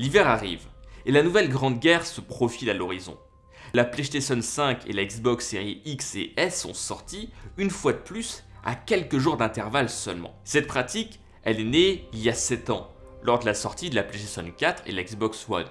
L'hiver arrive, et la nouvelle grande guerre se profile à l'horizon. La PlayStation 5 et la Xbox Series X et S sont sorties, une fois de plus, à quelques jours d'intervalle seulement. Cette pratique, elle est née il y a 7 ans, lors de la sortie de la PlayStation 4 et la Xbox One.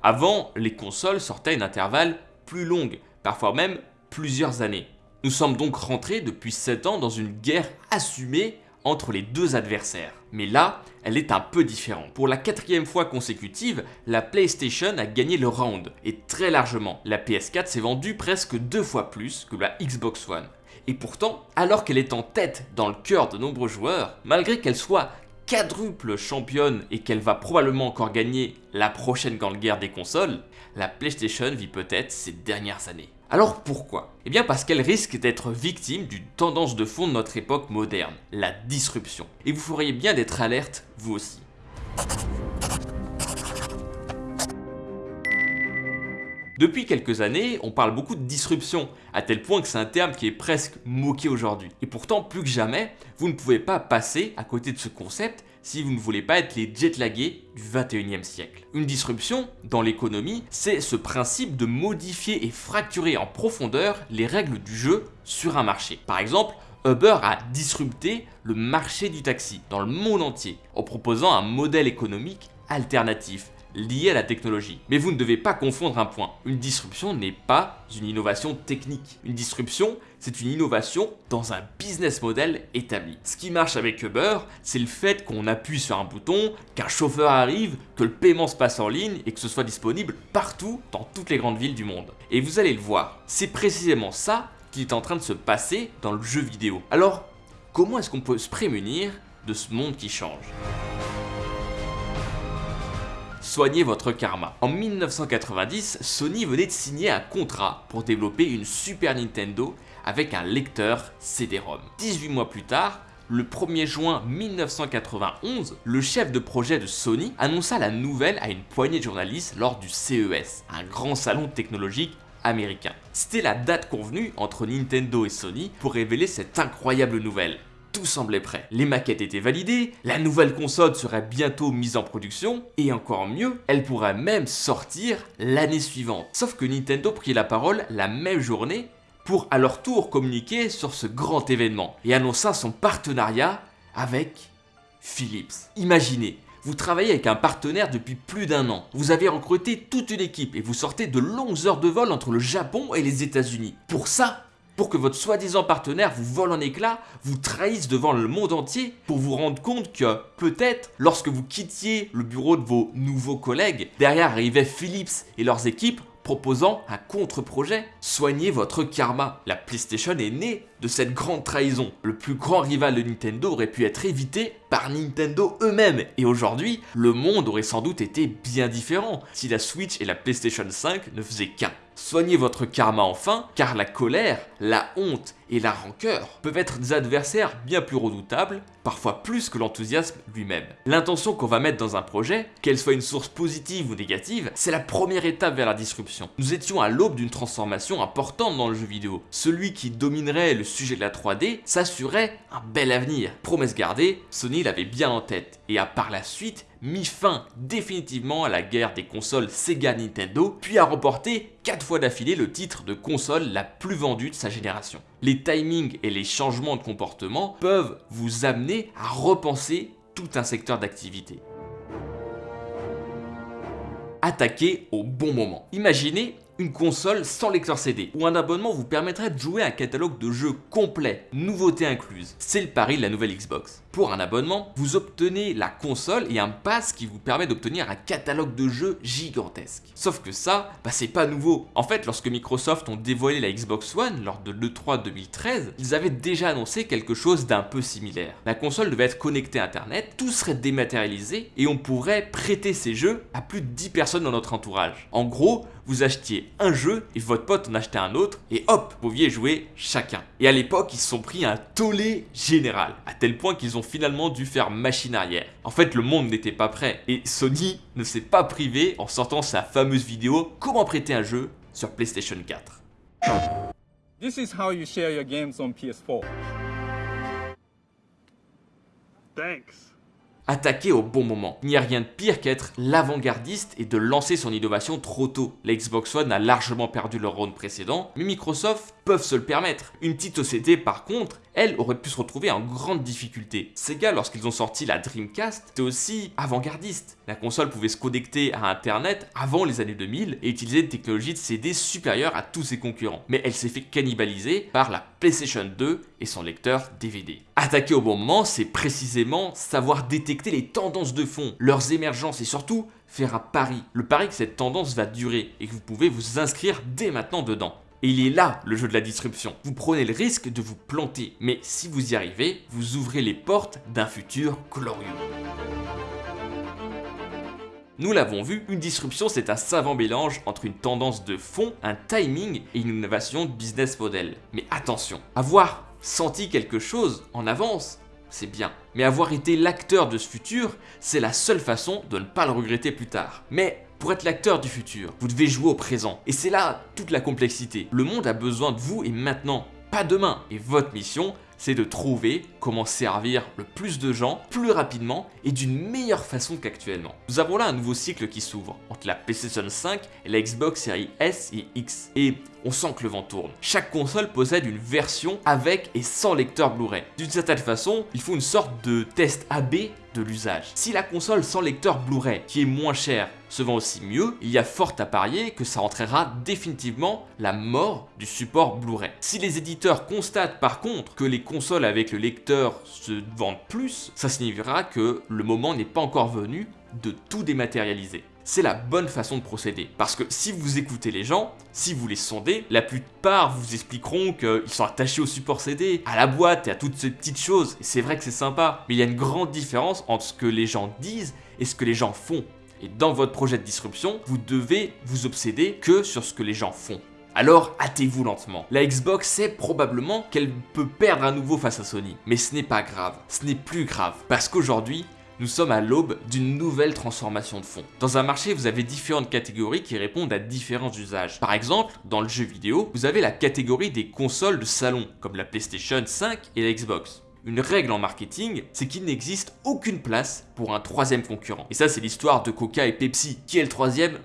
Avant, les consoles sortaient à une intervalle plus longue, parfois même plusieurs années. Nous sommes donc rentrés depuis 7 ans dans une guerre assumée entre les deux adversaires. Mais là, elle est un peu différente. Pour la quatrième fois consécutive, la PlayStation a gagné le round, et très largement. La PS4 s'est vendue presque deux fois plus que la Xbox One. Et pourtant, alors qu'elle est en tête dans le cœur de nombreux joueurs, malgré qu'elle soit quadruple championne et qu'elle va probablement encore gagner la prochaine grande guerre des consoles, la PlayStation vit peut-être ses dernières années. Alors pourquoi? Eh bien parce qu'elle risque d'être victime d'une tendance de fond de notre époque moderne, la disruption. Et vous feriez bien d'être alerte, vous aussi. Depuis quelques années, on parle beaucoup de disruption, à tel point que c'est un terme qui est presque moqué aujourd'hui. Et pourtant, plus que jamais, vous ne pouvez pas passer à côté de ce concept si vous ne voulez pas être les jetlagués du 21e siècle. Une disruption, dans l'économie, c'est ce principe de modifier et fracturer en profondeur les règles du jeu sur un marché. Par exemple, Uber a disrupté le marché du taxi dans le monde entier en proposant un modèle économique alternatif lié à la technologie. Mais vous ne devez pas confondre un point. Une disruption n'est pas une innovation technique. Une disruption, c'est une innovation dans un business model établi. Ce qui marche avec Uber, c'est le fait qu'on appuie sur un bouton, qu'un chauffeur arrive, que le paiement se passe en ligne et que ce soit disponible partout dans toutes les grandes villes du monde. Et vous allez le voir, c'est précisément ça qui est en train de se passer dans le jeu vidéo. Alors, comment est-ce qu'on peut se prémunir de ce monde qui change? Soignez votre karma. En 1990, Sony venait de signer un contrat pour développer une Super Nintendo avec un lecteur CD-ROM. 18 mois plus tard, le 1er juin 1991, le chef de projet de Sony annonça la nouvelle à une poignée de journalistes lors du CES, un grand salon technologique américain. C'était la date convenue entre Nintendo et Sony pour révéler cette incroyable nouvelle semblait prêt. Les maquettes étaient validées, la nouvelle console serait bientôt mise en production, et encore mieux, elle pourrait même sortir l'année suivante. Sauf que Nintendo prit la parole la même journée pour à leur tour communiquer sur ce grand événement et annonça son partenariat avec Philips. Imaginez, vous travaillez avec un partenaire depuis plus d'un an. Vous avez recruté toute une équipe et vous sortez de longues heures de vol entre le Japon et les États-Unis. Pour ça, pour que votre soi-disant partenaire vous vole en éclats, vous trahisse devant le monde entier pour vous rendre compte que peut-être lorsque vous quittiez le bureau de vos nouveaux collègues, derrière arrivaient Philips et leurs équipes proposant un contre-projet. Soignez votre karma. La PlayStation est née de cette grande trahison. Le plus grand rival de Nintendo aurait pu être évité par Nintendo eux-mêmes. Et aujourd'hui, le monde aurait sans doute été bien différent si la Switch et la PlayStation 5 ne faisaient qu'un. Soignez votre karma enfin, car la colère, la honte et la rancœur peuvent être des adversaires bien plus redoutables, parfois plus que l'enthousiasme lui-même. L'intention qu'on va mettre dans un projet, qu'elle soit une source positive ou négative, c'est la première étape vers la disruption. Nous étions à l'aube d'une transformation importante dans le jeu vidéo. Celui qui dominerait le sujet de la 3D s'assurait un bel avenir. Promesse gardée, Sony l'avait bien en tête et a par la suite mis fin définitivement à la guerre des consoles Sega Nintendo, puis a remporté 4 fois d'affilée le titre de console la plus vendue de sa génération. Les timings et les changements de comportement peuvent vous amener à repenser tout un secteur d'activité. Attaquer au bon moment. Imaginez une console sans lecteur CD, où un abonnement vous permettrait de jouer un catalogue de jeux complet, nouveautés incluses. C'est le pari de la nouvelle Xbox. Pour un abonnement, vous obtenez la console et un pass qui vous permet d'obtenir un catalogue de jeux gigantesque. Sauf que ça, bah c'est pas nouveau. En fait, lorsque Microsoft ont dévoilé la Xbox One lors de l'E3 2013, ils avaient déjà annoncé quelque chose d'un peu similaire. La console devait être connectée à internet, tout serait dématérialisé et on pourrait prêter ces jeux à plus de 10 personnes dans notre entourage. En gros, vous achetiez un jeu et votre pote en achetait un autre et hop, vous pouviez jouer chacun. Et à l'époque, ils se sont pris un tollé général, à tel point qu'ils ont finalement dû faire machine arrière. En fait, le monde n'était pas prêt et Sony ne s'est pas privé en sortant sa fameuse vidéo Comment prêter un jeu sur PlayStation 4. This is how you share your games on PS4. Thanks. Attaquer au bon moment. Il n'y a rien de pire qu'être l'avant-gardiste et de lancer son innovation trop tôt. La Xbox One a largement perdu le round précédent, mais Microsoft peuvent se le permettre. Une petite société par contre, elle aurait pu se retrouver en grande difficulté. Sega, lorsqu'ils ont sorti la Dreamcast, c'était aussi avant-gardiste. La console pouvait se connecter à Internet avant les années 2000 et utiliser une technologie de CD supérieure à tous ses concurrents. Mais elle s'est fait cannibaliser par la PlayStation 2 et son lecteur DVD. Attaquer au bon moment, c'est précisément savoir détecter les tendances de fond, leurs émergences et surtout faire un pari. Le pari que cette tendance va durer et que vous pouvez vous inscrire dès maintenant dedans. Et il est là le jeu de la disruption. Vous prenez le risque de vous planter, mais si vous y arrivez, vous ouvrez les portes d'un futur glorieux. Nous l'avons vu, une disruption c'est un savant mélange entre une tendance de fond, un timing et une innovation de business model. Mais attention, avoir senti quelque chose en avance, c'est bien. Mais avoir été l'acteur de ce futur, c'est la seule façon de ne pas le regretter plus tard. Mais pour être l'acteur du futur, vous devez jouer au présent. Et c'est là toute la complexité. Le monde a besoin de vous et maintenant, pas demain. Et votre mission, c'est de trouver comment servir le plus de gens plus rapidement et d'une meilleure façon qu'actuellement. Nous avons là un nouveau cycle qui s'ouvre entre la PlayStation 5 et la Xbox Series S et X. Et on sent que le vent tourne. Chaque console possède une version avec et sans lecteur Blu-ray. D'une certaine façon, il faut une sorte de test AB de l'usage. Si la console sans lecteur Blu-ray, qui est moins chère, se vend aussi mieux, il y a fort à parier que ça entraînera définitivement la mort du support Blu-ray. Si les éditeurs constatent par contre que les consoles avec le lecteur se vendent plus, ça signifiera que le moment n'est pas encore venu de tout dématérialiser c'est la bonne façon de procéder. Parce que si vous écoutez les gens, si vous les sondez, la plupart vous expliqueront qu'ils sont attachés au support CD, à la boîte et à toutes ces petites choses. Et c'est vrai que c'est sympa, mais il y a une grande différence entre ce que les gens disent et ce que les gens font. Et dans votre projet de disruption, vous devez vous obséder que sur ce que les gens font. Alors hâtez-vous lentement. La Xbox sait probablement qu'elle peut perdre à nouveau face à Sony. Mais ce n'est pas grave, ce n'est plus grave. Parce qu'aujourd'hui, nous sommes à l'aube d'une nouvelle transformation de fond. Dans un marché, vous avez différentes catégories qui répondent à différents usages. Par exemple, dans le jeu vidéo, vous avez la catégorie des consoles de salon, comme la PlayStation 5 et la Xbox. Une règle en marketing, c'est qu'il n'existe aucune place pour un troisième concurrent. Et ça, c'est l'histoire de Coca et Pepsi. Qui est le troisième?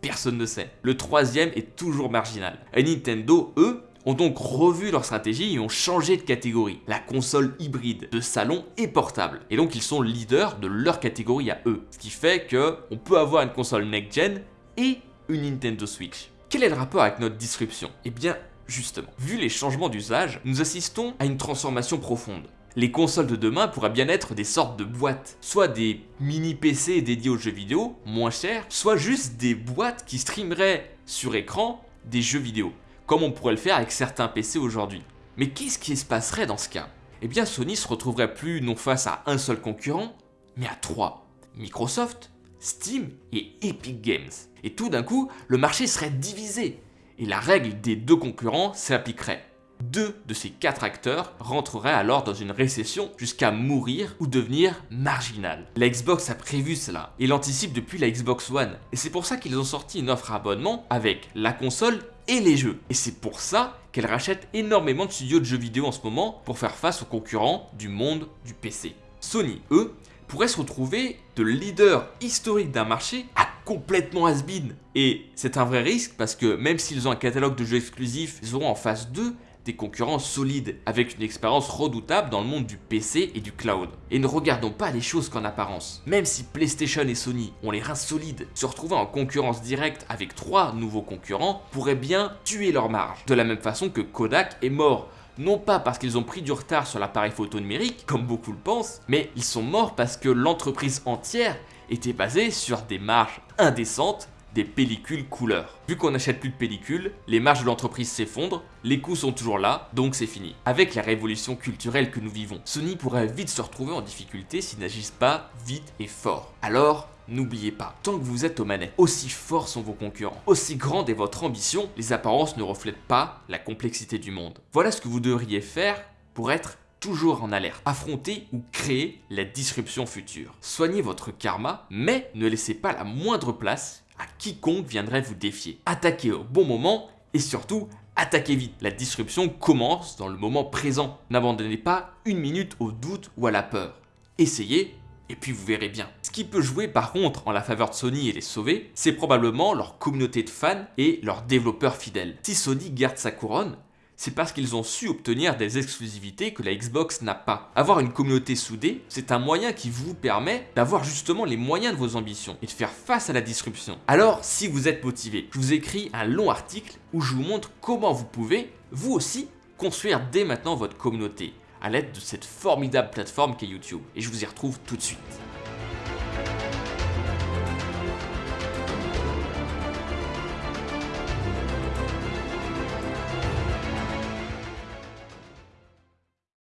Personne ne sait. Le troisième est toujours marginal. Et Nintendo, eux, ont donc revu leur stratégie et ont changé de catégorie. La console hybride de salon et portable. Et donc ils sont leaders de leur catégorie à eux. Ce qui fait que on peut avoir une console next-gen et une Nintendo Switch. Quel est le rapport avec notre disruption? Eh bien, justement, vu les changements d'usage, nous assistons à une transformation profonde. Les consoles de demain pourraient bien être des sortes de boîtes, soit des mini PC dédiés aux jeux vidéo, moins chers, soit juste des boîtes qui streameraient sur écran des jeux vidéo comme on pourrait le faire avec certains PC aujourd'hui. Mais qu'est-ce qui se passerait dans ce cas? Eh bien Sony se retrouverait plus non face à un seul concurrent, mais à trois. Microsoft, Steam et Epic Games. Et tout d'un coup, le marché serait divisé, et la règle des deux concurrents s'appliquerait. Deux de ces quatre acteurs rentreraient alors dans une récession jusqu'à mourir ou devenir marginal. La Xbox a prévu cela et l'anticipe depuis la Xbox One. Et c'est pour ça qu'ils ont sorti une offre abonnement avec la console et les jeux. Et c'est pour ça qu'elle rachète énormément de studios de jeux vidéo en ce moment pour faire face aux concurrents du monde du PC. Sony, eux, pourraient se retrouver de leader historique d'un marché à complètement has-been. Et c'est un vrai risque parce que même s'ils ont un catalogue de jeux exclusifs, ils auront en face d'eux des concurrents solides, avec une expérience redoutable dans le monde du PC et du cloud. Et ne regardons pas les choses qu'en apparence. Même si PlayStation et Sony ont les reins solides, se retrouver en concurrence directe avec trois nouveaux concurrents pourrait bien tuer leur marge. De la même façon que Kodak est mort non pas parce qu'ils ont pris du retard sur l'appareil photo numérique, comme beaucoup le pensent, mais ils sont morts parce que l'entreprise entière était basée sur des marges indécentes des pellicules couleur. Vu qu'on n'achète plus de pellicules, les marges de l'entreprise s'effondrent, les coûts sont toujours là, donc c'est fini. Avec la révolution culturelle que nous vivons, Sony pourrait vite se retrouver en difficulté s'ils n'agissent pas vite et fort. Alors, N'oubliez pas, tant que vous êtes aux manettes, aussi forts sont vos concurrents, aussi grande est votre ambition, les apparences ne reflètent pas la complexité du monde. Voilà ce que vous devriez faire pour être toujours en alerte, affronter ou créer la disruption future. Soignez votre karma, mais ne laissez pas la moindre place quiconque viendrait vous défier. Attaquez au bon moment et surtout attaquez vite. La disruption commence dans le moment présent. N'abandonnez pas une minute au doute ou à la peur. Essayez et puis vous verrez bien. Ce qui peut jouer par contre en la faveur de Sony et les sauver, c'est probablement leur communauté de fans et leurs développeurs fidèles. Si Sony garde sa couronne, c'est parce qu'ils ont su obtenir des exclusivités que la Xbox n'a pas. Avoir une communauté soudée, c'est un moyen qui vous permet d'avoir justement les moyens de vos ambitions et de faire face à la disruption. Alors, si vous êtes motivé, je vous écris un long article où je vous montre comment vous pouvez, vous aussi, construire dès maintenant votre communauté à l'aide de cette formidable plateforme qu'est YouTube. Et je vous y retrouve tout de suite.